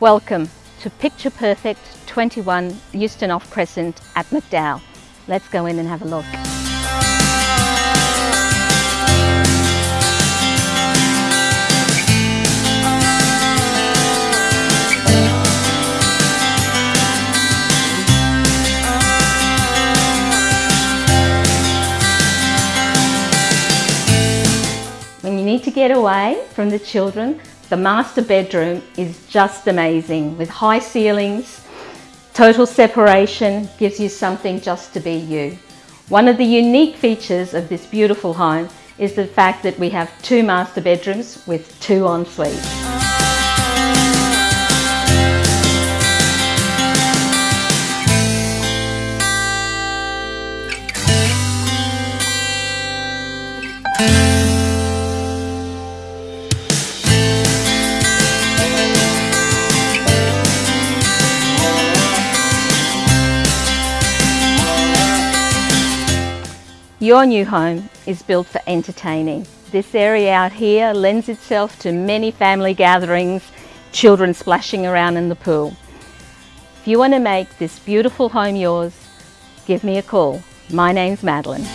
Welcome to Picture Perfect 21 Euston Off Crescent at McDowell. Let's go in and have a look. When you need to get away from the children, the master bedroom is just amazing with high ceilings, total separation, gives you something just to be you. One of the unique features of this beautiful home is the fact that we have two master bedrooms with two en suites. Your new home is built for entertaining. This area out here lends itself to many family gatherings, children splashing around in the pool. If you want to make this beautiful home yours, give me a call. My name's Madeline.